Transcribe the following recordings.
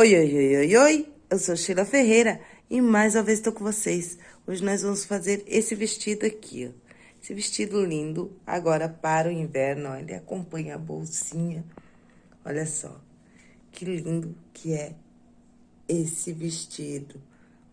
Oi, oi, oi, oi, oi, eu sou Sheila Ferreira e mais uma vez estou com vocês. Hoje nós vamos fazer esse vestido aqui, ó. Esse vestido lindo, agora para o inverno, olha, acompanha a bolsinha. Olha só, que lindo que é esse vestido.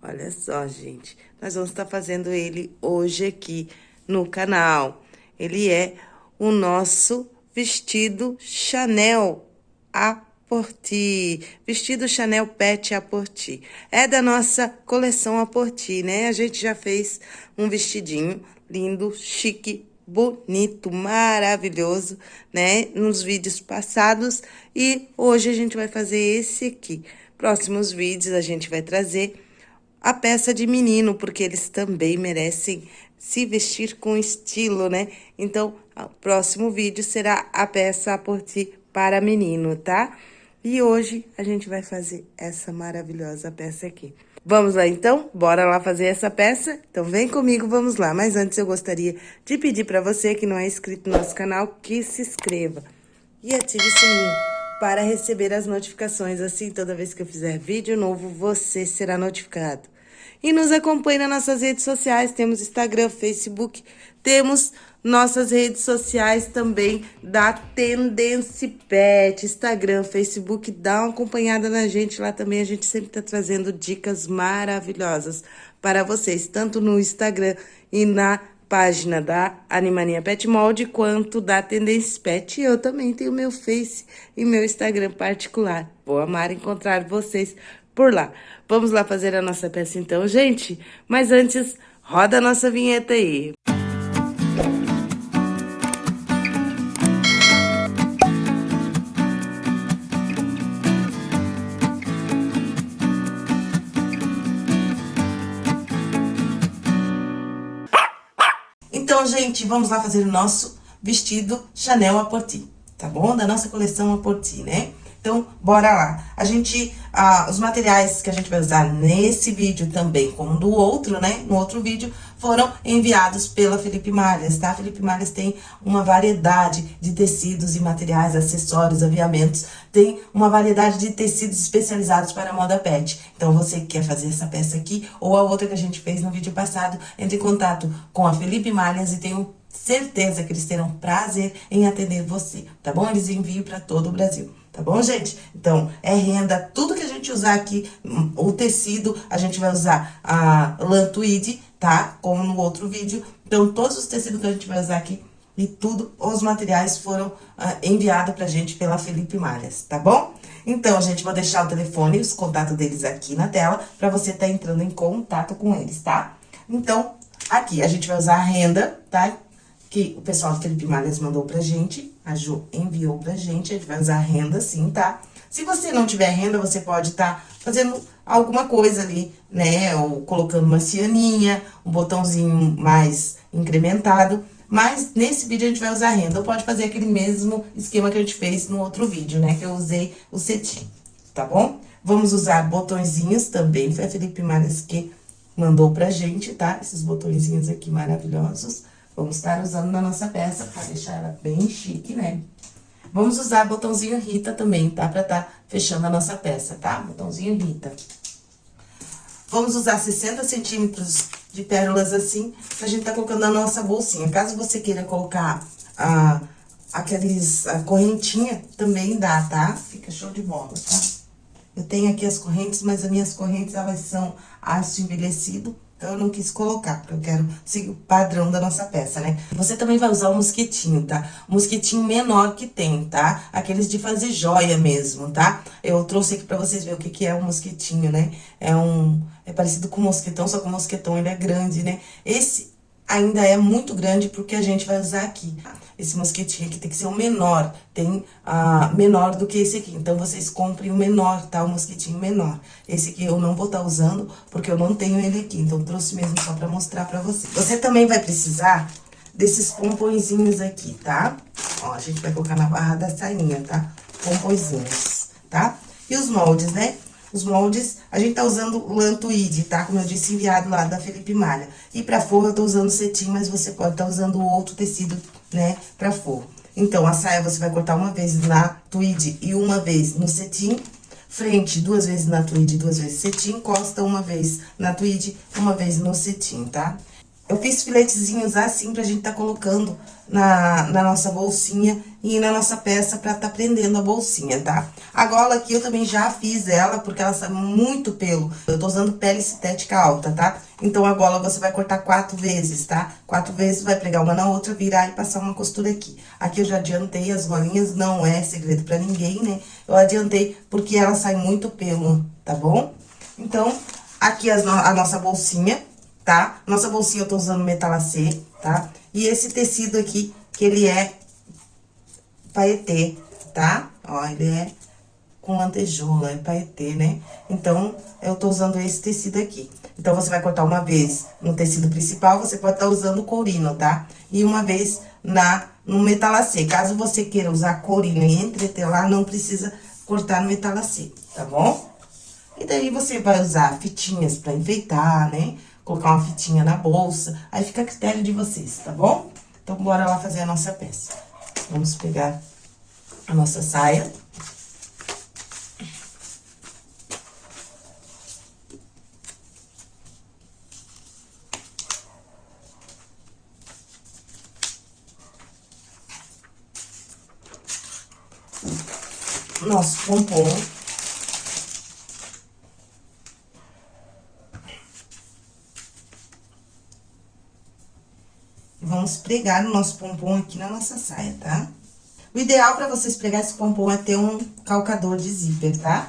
Olha só, gente, nós vamos estar fazendo ele hoje aqui no canal. Ele é o nosso vestido Chanel a Porti, vestido Chanel Pet a Porti. É da nossa coleção a Porti, né? A gente já fez um vestidinho lindo, chique, bonito, maravilhoso, né? Nos vídeos passados e hoje a gente vai fazer esse aqui. Próximos vídeos a gente vai trazer a peça de menino, porque eles também merecem se vestir com estilo, né? Então, o próximo vídeo será a peça a Porti para menino, tá? E hoje a gente vai fazer essa maravilhosa peça aqui. Vamos lá então? Bora lá fazer essa peça? Então vem comigo, vamos lá. Mas antes eu gostaria de pedir para você que não é inscrito no nosso canal, que se inscreva e ative o sininho para receber as notificações. Assim, toda vez que eu fizer vídeo novo, você será notificado. E nos acompanhe nas nossas redes sociais, temos Instagram, Facebook, temos nossas redes sociais também da Tendência Pet, Instagram, Facebook, dá uma acompanhada na gente lá também, a gente sempre tá trazendo dicas maravilhosas para vocês, tanto no Instagram e na página da Animania Pet Mold, quanto da Tendência Pet. Eu também tenho meu Face e meu Instagram particular. Vou amar encontrar vocês por lá. Vamos lá fazer a nossa peça então, gente? Mas antes, roda a nossa vinheta aí. Gente, vamos lá fazer o nosso vestido Chanel Porti, tá bom? Da nossa coleção Porti, né? Então, bora lá. A gente, ah, os materiais que a gente vai usar nesse vídeo também, como do outro, né? No outro vídeo, foram enviados pela Felipe Malhas, tá? Felipe Malhas tem uma variedade de tecidos e materiais, acessórios, aviamentos. Tem uma variedade de tecidos especializados para a moda pet. Então, você que quer fazer essa peça aqui, ou a outra que a gente fez no vídeo passado, entre em contato com a Felipe Malhas e um certeza que eles terão prazer em atender você, tá bom? Eles enviam para todo o Brasil. Tá bom, gente? Então, é renda, tudo que a gente usar aqui, hum, o tecido, a gente vai usar a lã tweed, tá? Como no outro vídeo. Então, todos os tecidos que a gente vai usar aqui e tudo, os materiais foram uh, enviados pra gente pela Felipe Malhas, tá bom? Então, gente, vou deixar o telefone e os contatos deles aqui na tela pra você tá entrando em contato com eles, tá? Então, aqui a gente vai usar a renda, tá? Que o pessoal do Felipe Malhas mandou pra gente, a Ju enviou pra gente, a gente vai usar renda sim, tá? Se você não tiver renda, você pode estar tá fazendo alguma coisa ali, né? Ou colocando uma cianinha, um botãozinho mais incrementado. Mas nesse vídeo a gente vai usar renda. Ou pode fazer aquele mesmo esquema que a gente fez no outro vídeo, né? Que eu usei o cetim, tá bom? Vamos usar botõezinhos também. Foi a Felipe Mares que mandou pra gente, tá? Esses botõezinhos aqui maravilhosos. Vamos estar usando na nossa peça para deixar ela bem chique, né? Vamos usar botãozinho Rita também, tá? Pra tá fechando a nossa peça, tá? Botãozinho Rita. Vamos usar 60 centímetros de pérolas assim, pra gente tá colocando na nossa bolsinha. Caso você queira colocar a, aqueles, a correntinha, também dá, tá? Fica show de bola, tá? Eu tenho aqui as correntes, mas as minhas correntes, elas são aço envelhecido, então, eu não quis colocar, porque eu quero seguir o padrão da nossa peça, né? Você também vai usar o mosquetinho, tá? O mosquetinho menor que tem, tá? Aqueles de fazer joia mesmo, tá? Eu trouxe aqui pra vocês verem o que, que é um mosquetinho, né? É um... É parecido com mosquetão, só que o mosquetão, ele é grande, né? Esse ainda é muito grande porque a gente vai usar aqui. Esse mosquetinho aqui tem que ser o menor, tem ah, menor do que esse aqui. Então, vocês comprem o menor, tá? O mosquetinho menor. Esse aqui eu não vou estar tá usando porque eu não tenho ele aqui. Então, trouxe mesmo só pra mostrar pra vocês. Você também vai precisar desses pompõezinhos aqui, tá? Ó, a gente vai colocar na barra da sainha, tá? Pompõezinhos, tá? E os moldes, né? Os moldes, a gente tá usando o Lantuide, tá? Como eu disse, enviado lá da Felipe Malha. E pra forro eu tô usando cetim, mas você pode estar tá usando outro tecido, né, pra forro. Então, a saia você vai cortar uma vez na tweed e uma vez no cetim. frente duas vezes na tweed, duas vezes cetim, costa uma vez na tweed, uma vez no cetim, tá? Eu fiz filetezinhos assim pra gente tá colocando na, na nossa bolsinha e na nossa peça pra tá prendendo a bolsinha, tá? A gola aqui eu também já fiz ela, porque ela sai muito pelo. Eu tô usando pele sintética alta, tá? Então, a gola você vai cortar quatro vezes, tá? Quatro vezes, vai pregar uma na outra, virar e passar uma costura aqui. Aqui eu já adiantei as golinhas, não é segredo pra ninguém, né? Eu adiantei porque ela sai muito pelo, tá bom? Então, aqui as, a nossa bolsinha tá? Nossa bolsinha eu tô usando metalacê, tá? E esse tecido aqui, que ele é paetê, tá? Ó, ele é com lantejoula, é paetê, né? Então, eu tô usando esse tecido aqui. Então, você vai cortar uma vez no tecido principal, você pode estar tá usando corino, tá? E uma vez na, no metalacê. Caso você queira usar corino e entretelar, não precisa cortar no metalacê, tá bom? E daí, você vai usar fitinhas pra enfeitar, né? Colocar uma fitinha na bolsa, aí fica a critério de vocês, tá bom? Então, bora lá fazer a nossa peça. Vamos pegar a nossa saia. Nosso pompom. Vamos pregar o nosso pompom aqui na nossa saia, tá? O ideal pra vocês pregar esse pompom é ter um calcador de zíper, tá?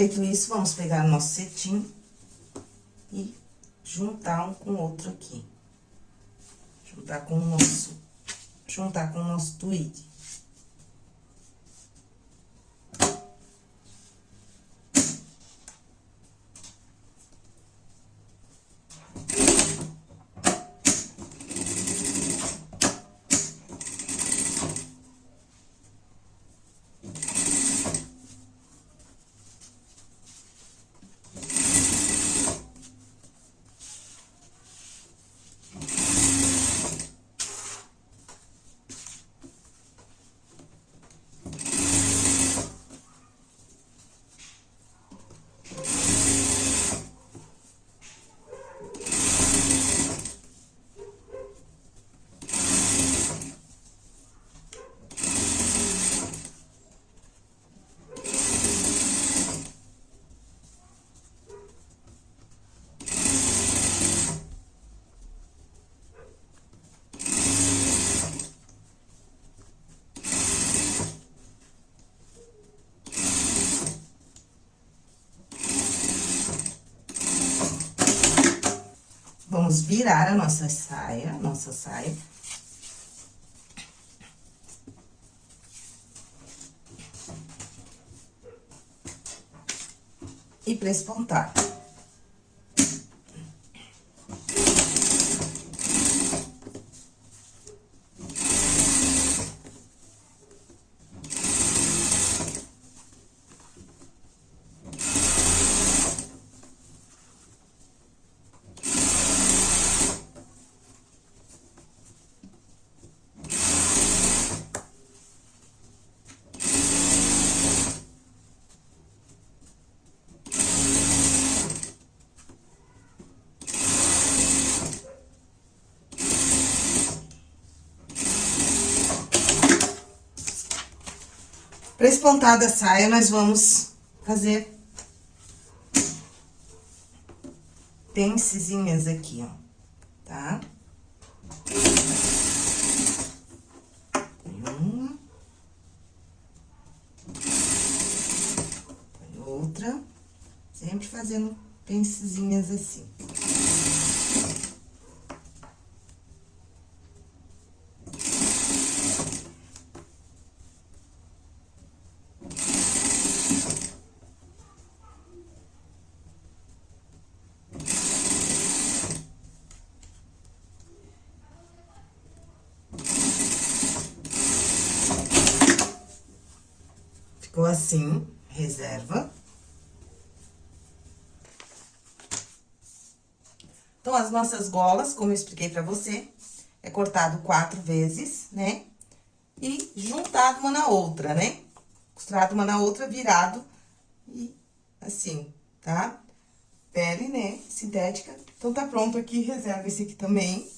Feito isso, vamos pegar nosso cetim e juntar um com o outro aqui. Juntar com o nosso, juntar com o nosso tweed. Vamos virar a nossa saia, nossa saia. E prespontar. Pra esse pontado da saia, nós vamos fazer pencezinhas aqui, ó, tá? Uma. Outra. Sempre fazendo pencezinhas assim. Ficou assim, reserva. Então, as nossas golas, como eu expliquei pra você, é cortado quatro vezes, né? E juntado uma na outra, né? Costurado uma na outra, virado e assim, tá? Pele, né? Sintética. Então, tá pronto aqui, reserva esse aqui também.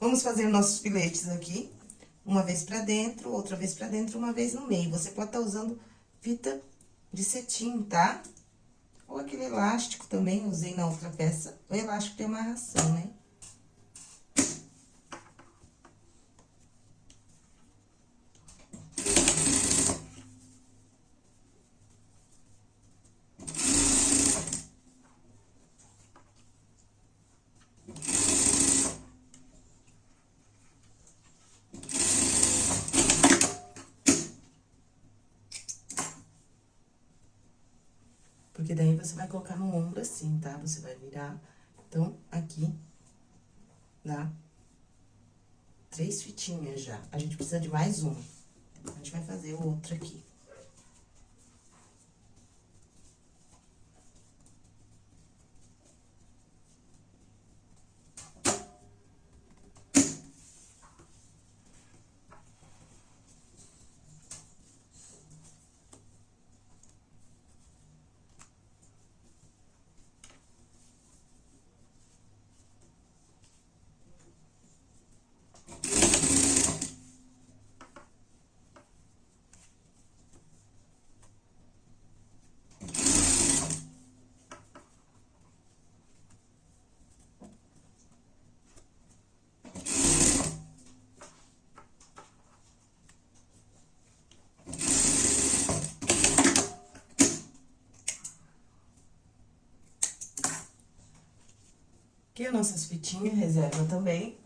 Vamos fazer nossos filetes aqui. Uma vez pra dentro, outra vez pra dentro, uma vez no meio. Você pode estar tá usando fita de cetim, tá? Ou aquele elástico também, usei na outra peça. O elástico tem amarração, né? Porque daí você vai colocar no ombro assim, tá? Você vai virar. Então, aqui, dá três fitinhas já. A gente precisa de mais uma. A gente vai fazer outra aqui. As nossas fitinhas, reserva também.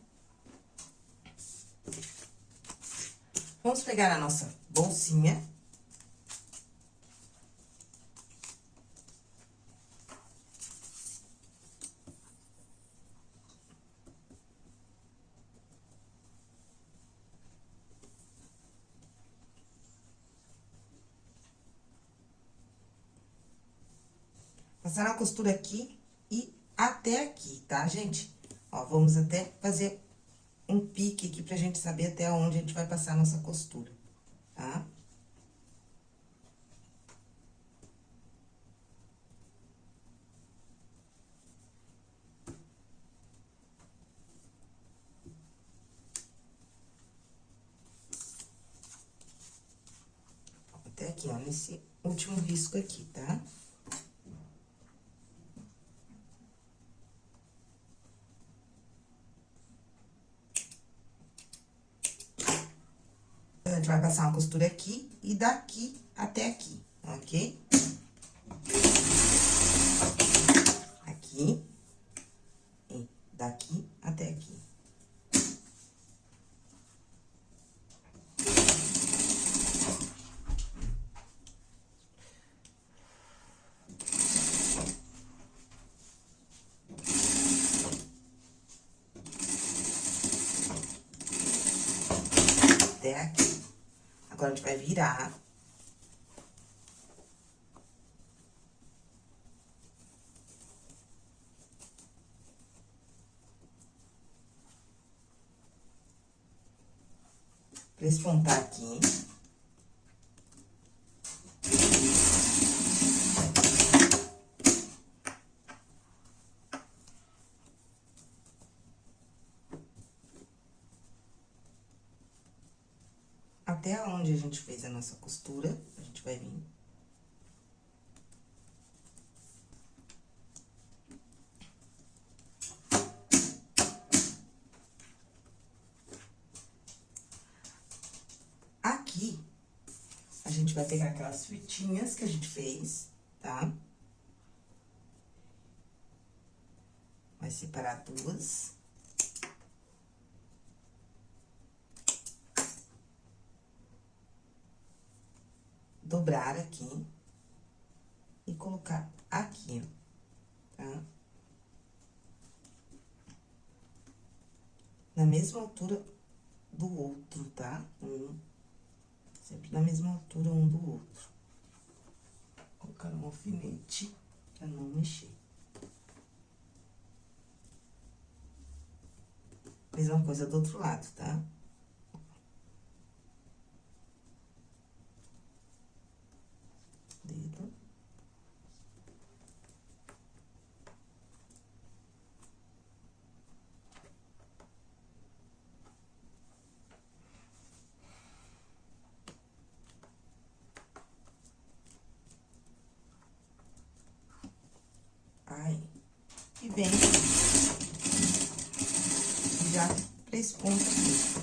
Vamos pegar a nossa bolsinha. Passar a costura aqui até aqui, tá, gente? Ó, vamos até fazer um pique aqui pra gente saber até onde a gente vai passar a nossa costura, tá? Até aqui, ó, nesse último risco aqui, tá? Tá? gente vai passar uma costura aqui e daqui até aqui, ok? Aqui e daqui até aqui. Até aqui. Agora, a gente vai virar. Prespontar aqui. até até onde a gente fez a nossa costura, a gente vai vir Aqui, a gente vai pegar aquelas fitinhas que a gente fez, tá? Vai separar duas. Dobrar aqui e colocar aqui, tá? Na mesma altura do outro, tá? Um, sempre na mesma altura um do outro. Colocar um alfinete pra não mexer. Mesma coisa do outro lado, tá? dedo. Aí, vem já três pontos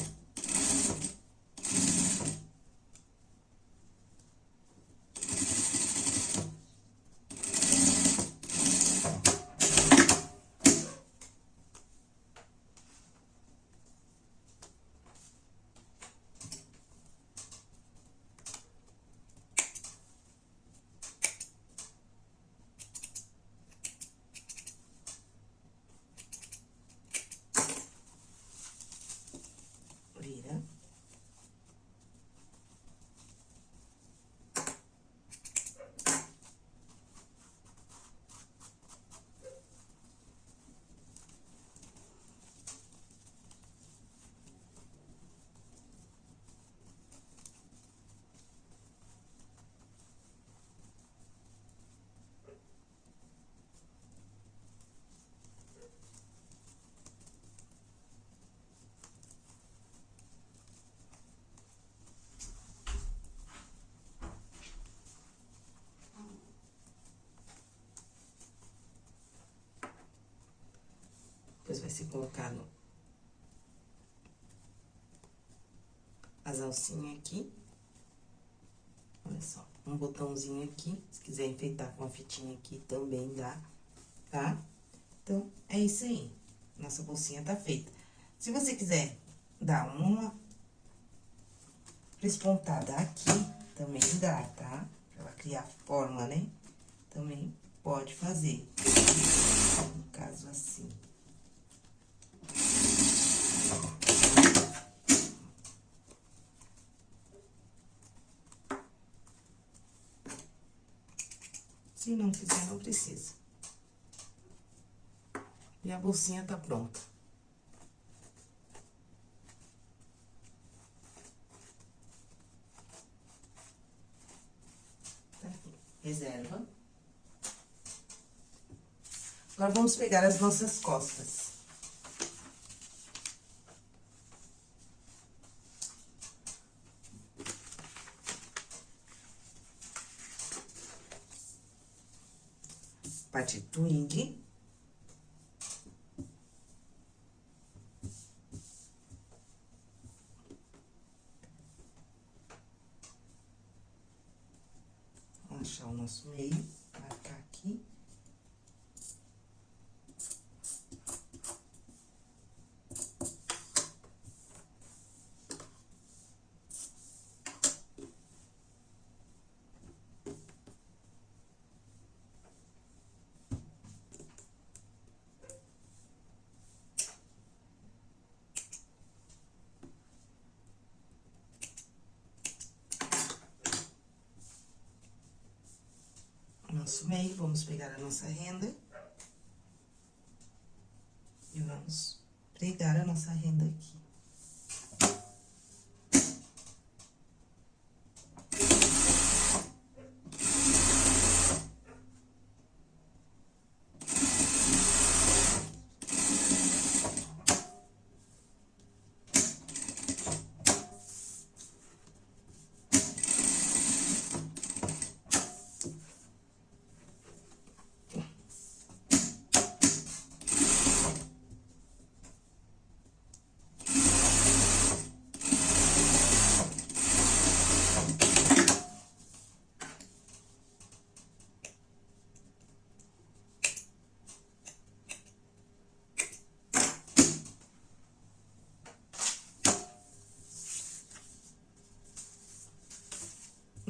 vai ser colocado as alcinhas aqui. Olha só, um botãozinho aqui. Se quiser enfeitar com a fitinha aqui, também dá, tá? Então, é isso aí. Nossa bolsinha tá feita. Se você quiser dar uma espontada aqui, também dá, tá? Pra ela criar forma, né? Também pode fazer. No caso, assim. Se não quiser, não precisa. E a bolsinha tá pronta. Tá aqui. Reserva. Agora, vamos pegar as nossas costas. Parte twing. Achar o nosso meio, marcar aqui. Nosso meio, vamos pegar a nossa renda. E vamos pregar a nossa renda aqui.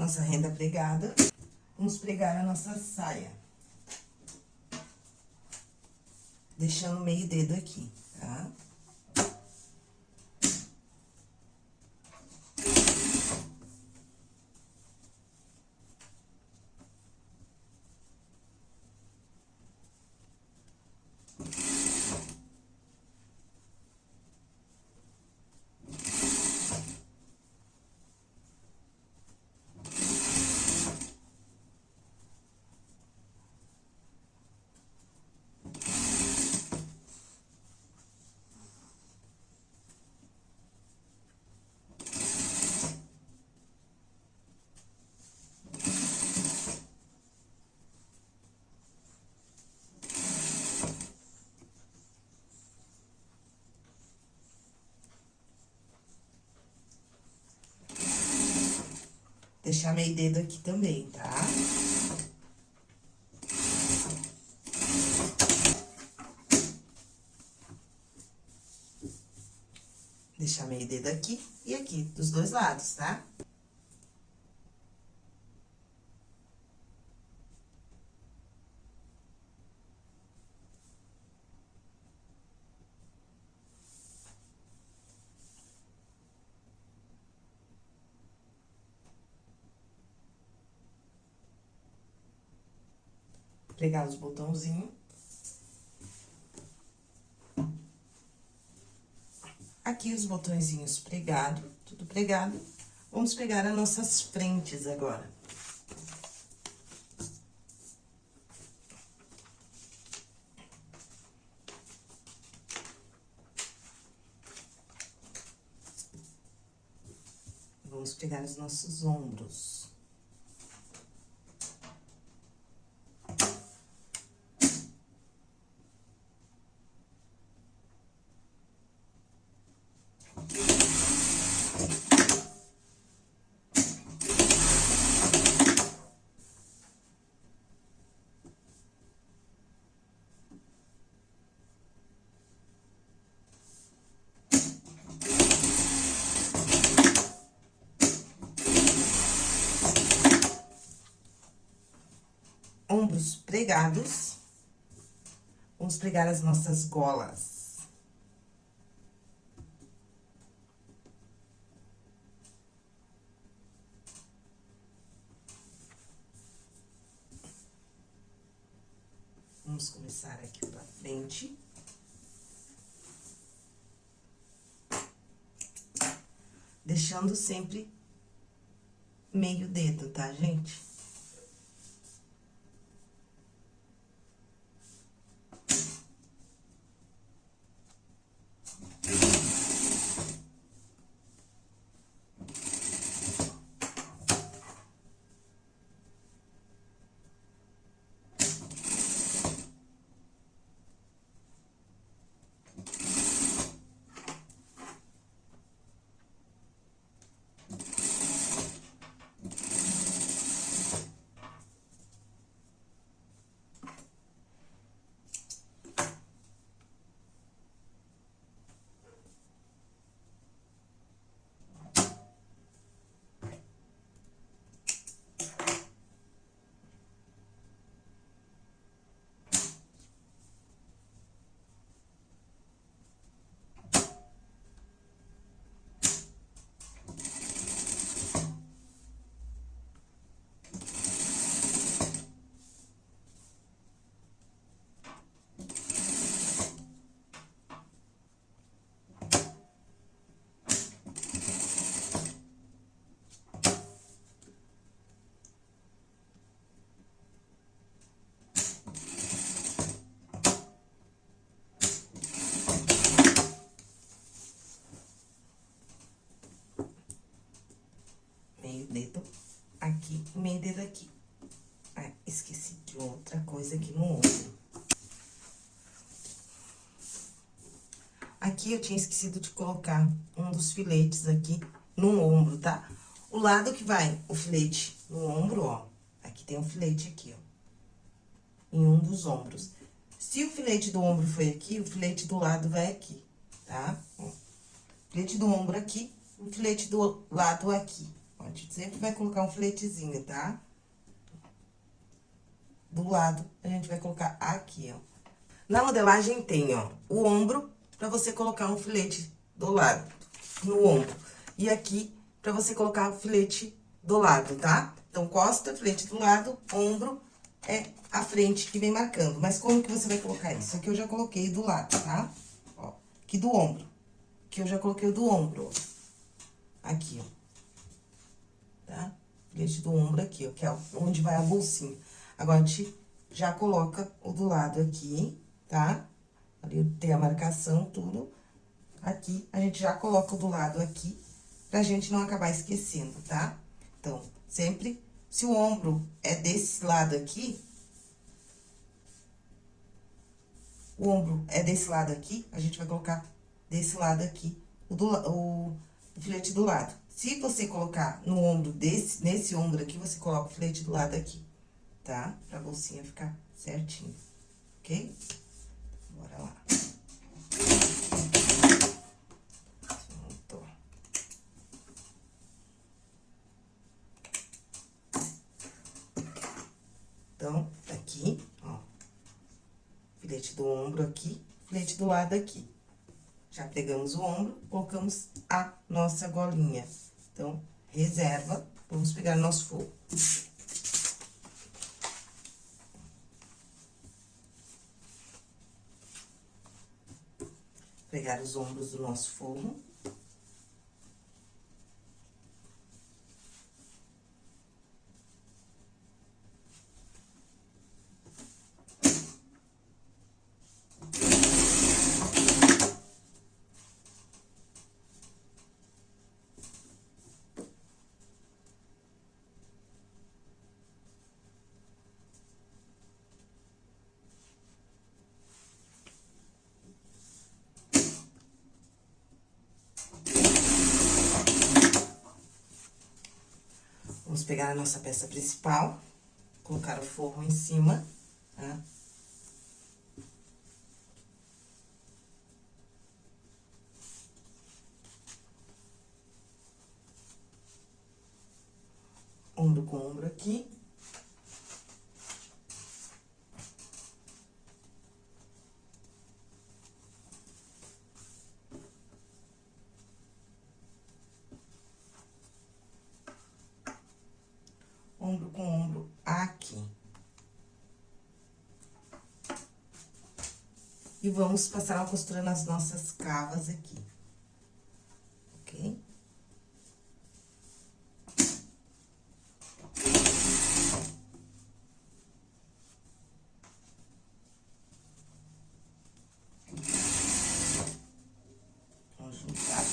Nossa renda pregada. Vamos pregar a nossa saia. Deixando meio dedo aqui, tá? Deixar meio dedo aqui também, tá? Deixar meio dedo aqui e aqui, dos dois lados, tá? Pregar os botãozinhos. Aqui os botõezinhos pregado, tudo pregado. Vamos pegar as nossas frentes agora. Vamos pegar os nossos ombros. ombros pregados. Vamos pregar as nossas golas. Vamos começar aqui pra frente. Deixando sempre meio dedo, tá, gente? meio dedo aqui, meio dedo aqui. Ah, esqueci de aqui no ombro. Aqui eu tinha esquecido de colocar um dos filetes aqui no ombro, tá? O lado que vai o filete no ombro, ó, aqui tem um filete aqui, ó, em um dos ombros. Se o filete do ombro foi aqui, o filete do lado vai aqui, tá? Ó, filete do ombro aqui, o filete do lado aqui. A gente sempre vai colocar um filetezinho, tá? Do lado, a gente vai colocar aqui, ó. Na modelagem tem, ó, o ombro, pra você colocar um filete do lado, no ombro. E aqui, pra você colocar o filete do lado, tá? Então, costa, filete do lado, ombro, é a frente que vem marcando. Mas como que você vai colocar isso? Aqui eu já coloquei do lado, tá? Ó, aqui do ombro. Aqui eu já coloquei do ombro, ó. Aqui, ó. Tá? Filete do ombro aqui, ó, que é onde vai a bolsinha. Agora, a gente já coloca o do lado aqui, tá? Ali tem a marcação, tudo. Aqui, a gente já coloca o do lado aqui, pra gente não acabar esquecendo, tá? Então, sempre, se o ombro é desse lado aqui, o ombro é desse lado aqui, a gente vai colocar desse lado aqui, o, do, o, o filete do lado. Se você colocar no ombro desse, nesse ombro aqui, você coloca o filete do lado aqui tá? Pra bolsinha ficar certinho, ok? Bora lá. Pronto. Então, aqui, ó, filete do ombro aqui, filete do lado aqui. Já pegamos o ombro, colocamos a nossa golinha. Então, reserva, vamos pegar nosso fogo. Pegar os ombros do nosso forro. Vamos pegar a nossa peça principal, colocar o forro em cima, tá? Ombro com ombro aqui. ombro com ombro aqui. E vamos passar uma costura nas nossas cavas aqui. Ok? Vamos juntar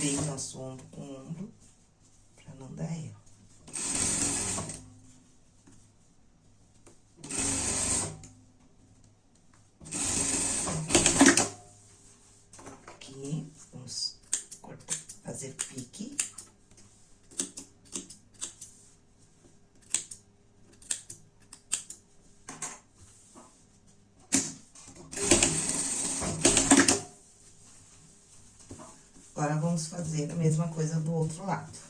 bem nosso ombro com ombro, pra não dar erro. fazer pique. Agora, vamos fazer a mesma coisa do outro lado.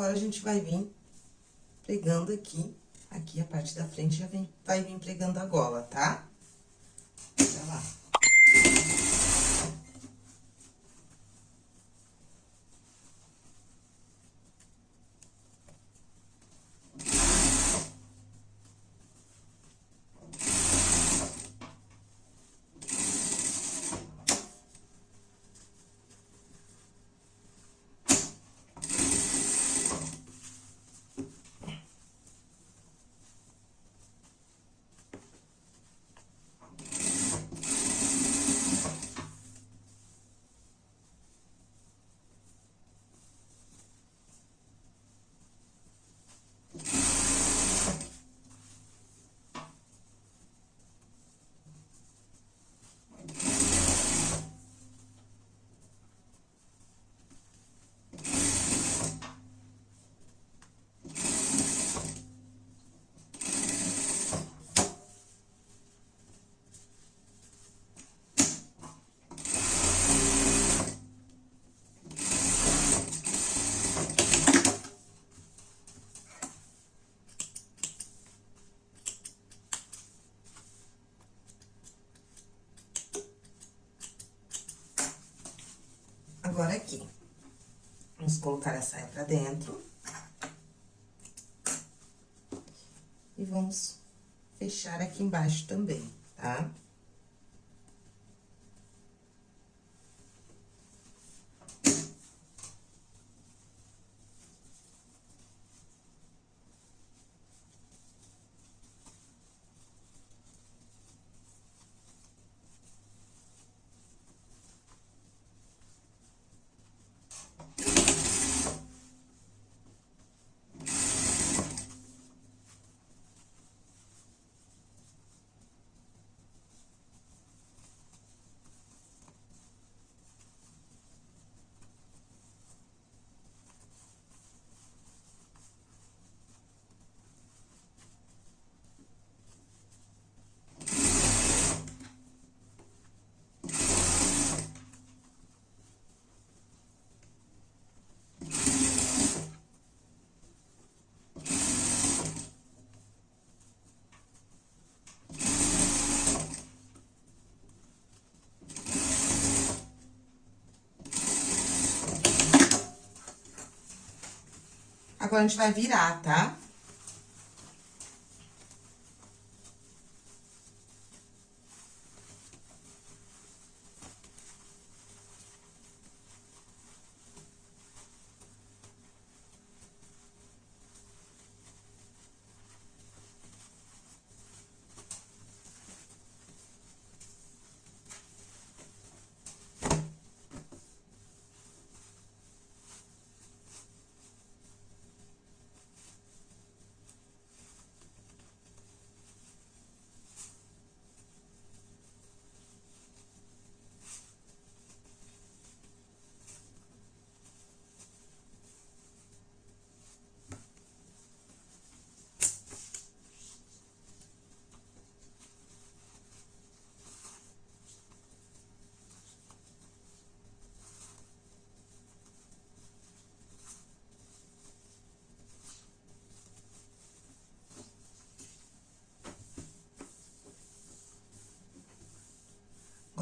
Agora, a gente vai vir pregando aqui, aqui a parte da frente já vem, vai vir pregando a gola, tá? Aqui. Vamos colocar a saia pra dentro. E vamos fechar aqui embaixo também, tá? Tá? Agora, a gente vai virar, tá?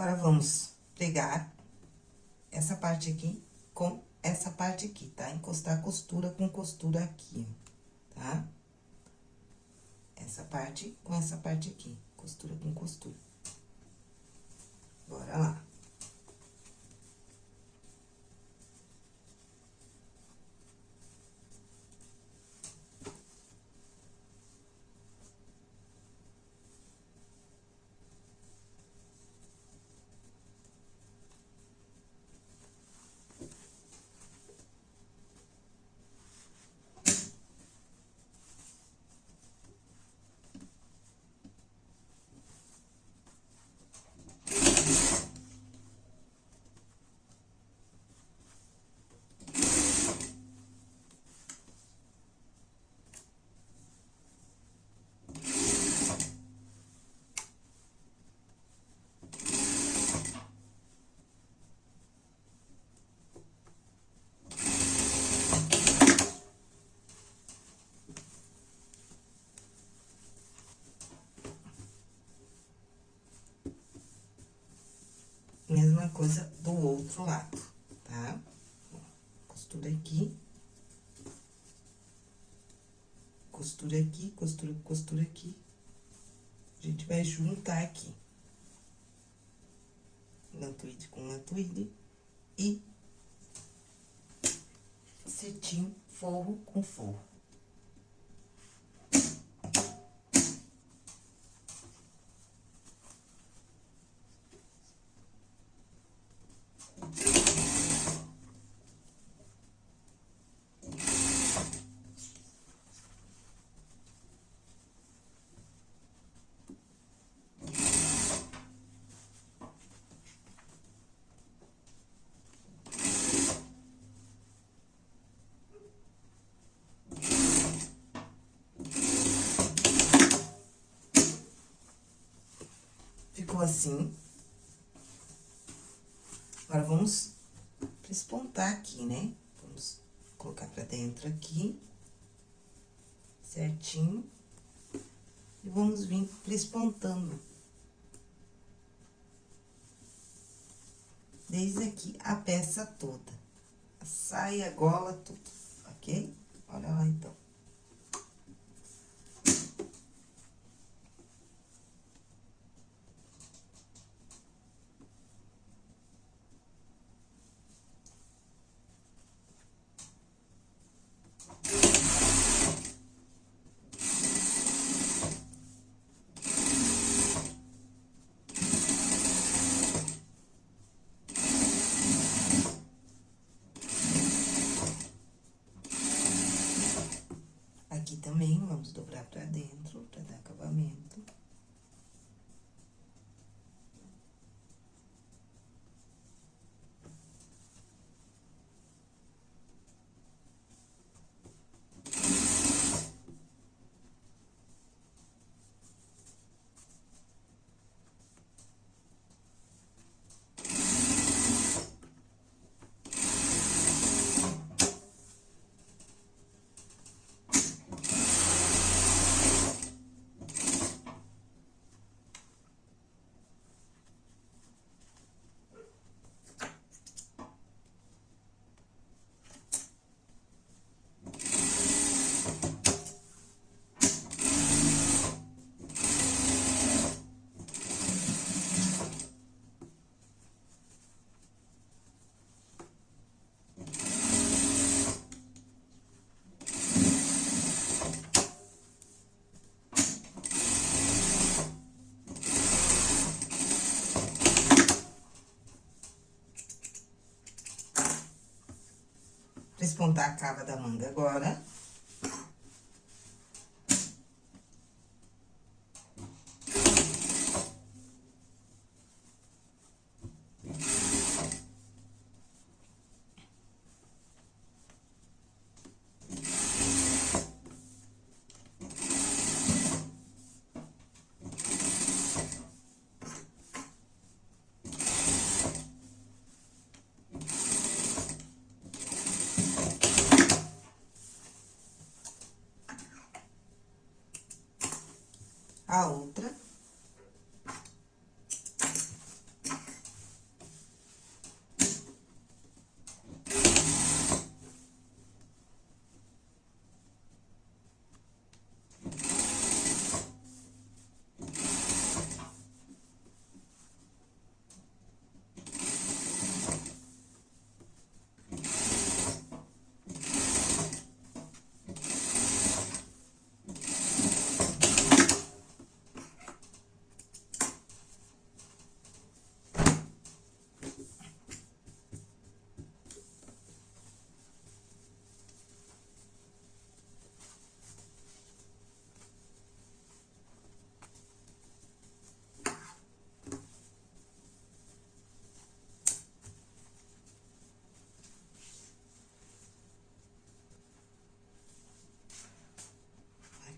Agora, vamos pegar essa parte aqui com essa parte aqui, tá? Encostar costura com costura aqui, tá? Essa parte com essa parte aqui, costura com costura. Bora lá. Mesma coisa do outro lado, tá? Costura aqui. Costura aqui, costura, costura aqui. A gente vai juntar aqui. Lantuide com lantuide e cetim forro com forro. ficou assim. Agora, vamos prespontar aqui, né? Vamos colocar pra dentro aqui, certinho. E vamos vir prespontando. Desde aqui a peça toda, a saia, a gola, tudo, ok? Olha lá, então. Despontar a cava da manga agora. a outra.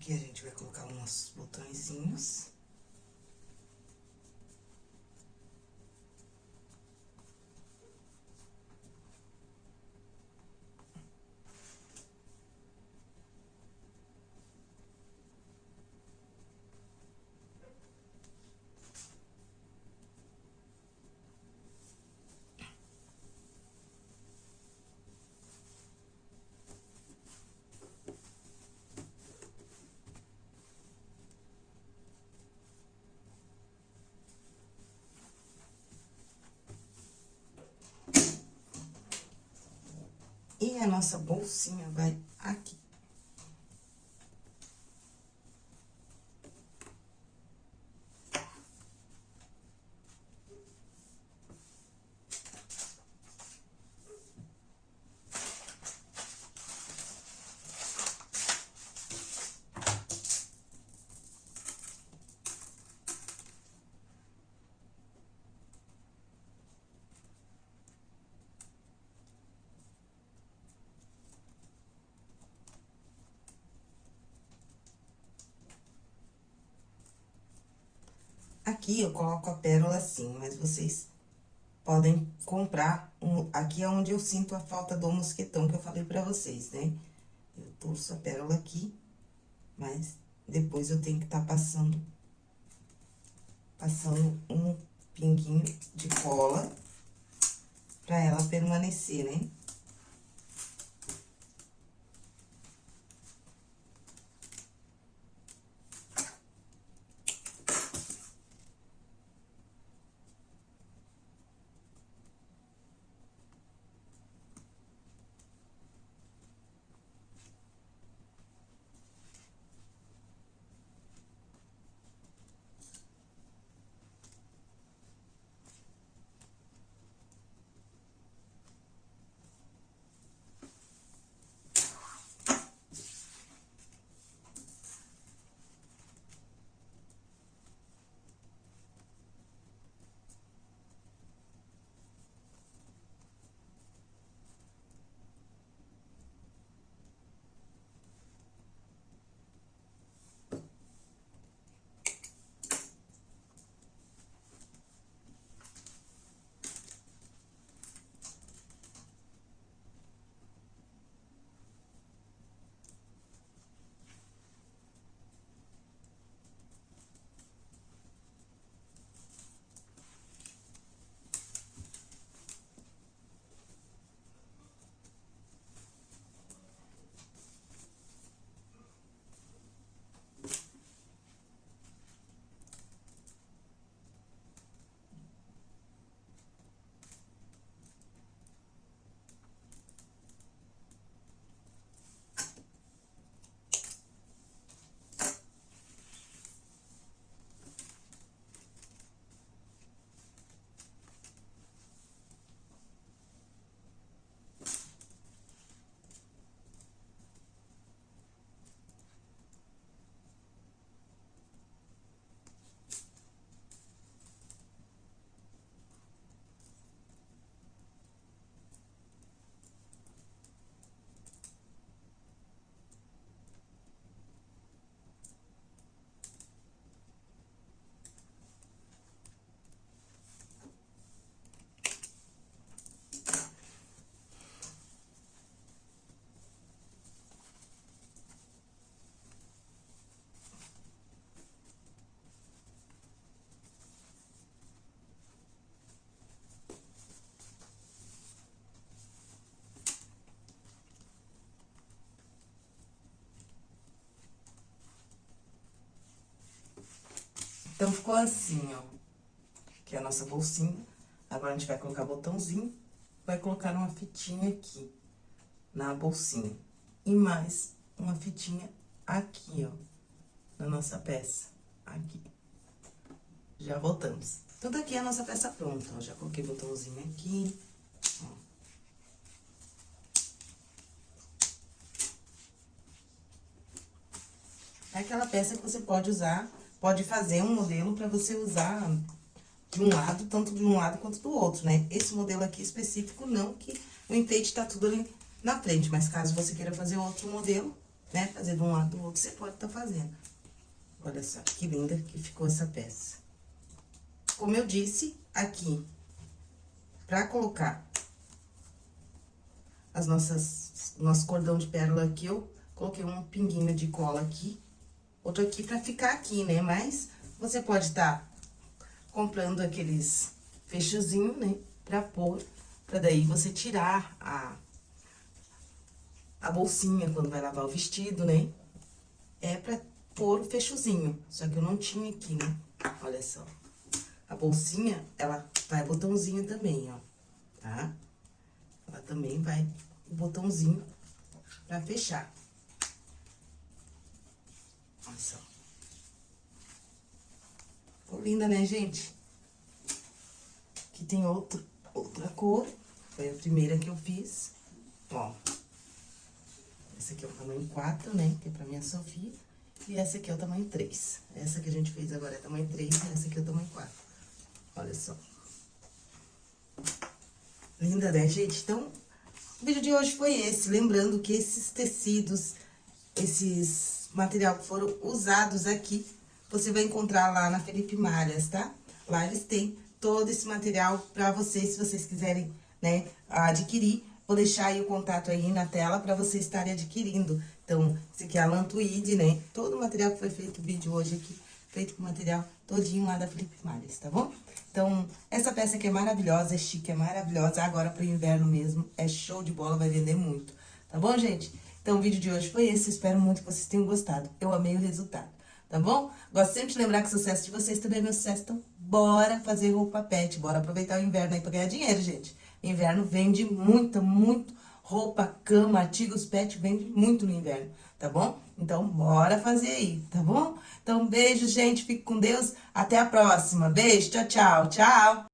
Aqui a gente vai colocar os nossos botõezinhos. E a nossa bolsinha vai aqui. Aqui eu coloco a pérola assim, mas vocês podem comprar. Um, aqui é onde eu sinto a falta do mosquetão que eu falei pra vocês, né? Eu torço a pérola aqui, mas depois eu tenho que estar tá passando, passando um pinguinho de cola pra ela permanecer, né? Então, ficou assim, ó. Que é a nossa bolsinha. Agora, a gente vai colocar botãozinho. Vai colocar uma fitinha aqui, na bolsinha. E mais uma fitinha aqui, ó. Na nossa peça. Aqui. Já voltamos. Tudo aqui é a nossa peça pronta, ó. Já coloquei botãozinho aqui, ó. É aquela peça que você pode usar, pode fazer um modelo para você usar de um lado, tanto de um lado quanto do outro, né? Esse modelo aqui específico não, que o enfeite tá tudo ali na frente, mas caso você queira fazer outro modelo, né? Fazer de um lado do outro, você pode estar tá fazendo. Olha só que linda que ficou essa peça. Como eu disse, aqui, pra colocar as nossas, nosso cordão de pérola aqui, eu coloquei um pinguinho de cola aqui, outro aqui pra ficar aqui, né? Mas você pode estar tá comprando aqueles fechozinhos, né? Pra pôr, pra daí você tirar a, a bolsinha quando vai lavar o vestido, né? É pra pôr o fechozinho, só que eu não tinha aqui, né? Olha só. A bolsinha, ela vai botãozinho também, ó, tá? Ela também vai botãozinho pra fechar. Olha só. Ficou linda, né, gente? Aqui tem outro, outra cor. Foi a primeira que eu fiz. Ó. Esse aqui é o tamanho 4, né? Que é pra minha Sofia. E essa aqui é o tamanho 3. Essa que a gente fez agora é tamanho 3 e essa aqui é o tamanho 4. Olha só. Linda, né, gente? Então, o vídeo de hoje foi esse. Lembrando que esses tecidos, esses material que foram usados aqui, você vai encontrar lá na Felipe Malhas, tá? Lá eles têm todo esse material pra vocês, se vocês quiserem, né, adquirir. Vou deixar aí o contato aí na tela pra vocês estarem adquirindo. Então, esse aqui é a tweed, né? Todo o material que foi feito o vídeo hoje aqui, feito com material todinho lá da Felipe Malhas, tá bom? Então, essa peça aqui é maravilhosa, é chique, é maravilhosa. Agora pro inverno mesmo, é show de bola, vai vender muito. Tá bom, gente? Então, o vídeo de hoje foi esse. Espero muito que vocês tenham gostado. Eu amei o resultado, tá bom? Gosto sempre de lembrar que o sucesso de vocês também é meu sucesso. Então, bora fazer roupa pet. Bora aproveitar o inverno aí pra ganhar dinheiro, gente. Inverno vende muita, muito roupa, cama, artigos pet, vende muito no inverno, tá bom? Então, bora fazer aí, tá bom? Então, beijo, gente. Fique com Deus. Até a próxima. Beijo. Tchau, tchau. Tchau.